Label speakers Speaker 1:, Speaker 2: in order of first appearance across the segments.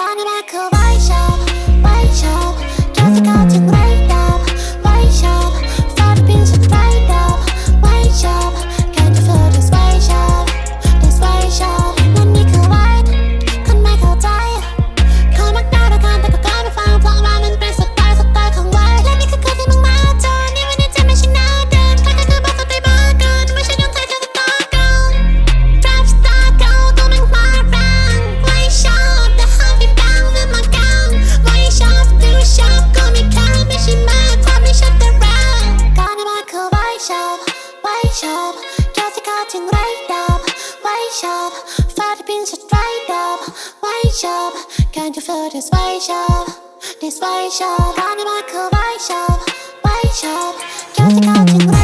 Speaker 1: 髪楽を愛し。shop Got the cutting right up White up, Fatty beans are dried up White shop, Can't you feel this white shop? This white shop, I'm in my white shop. White shop, just the cutting right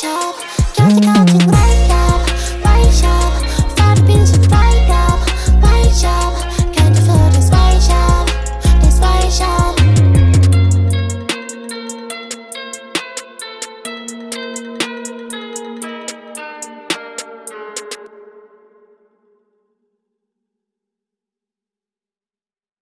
Speaker 1: show.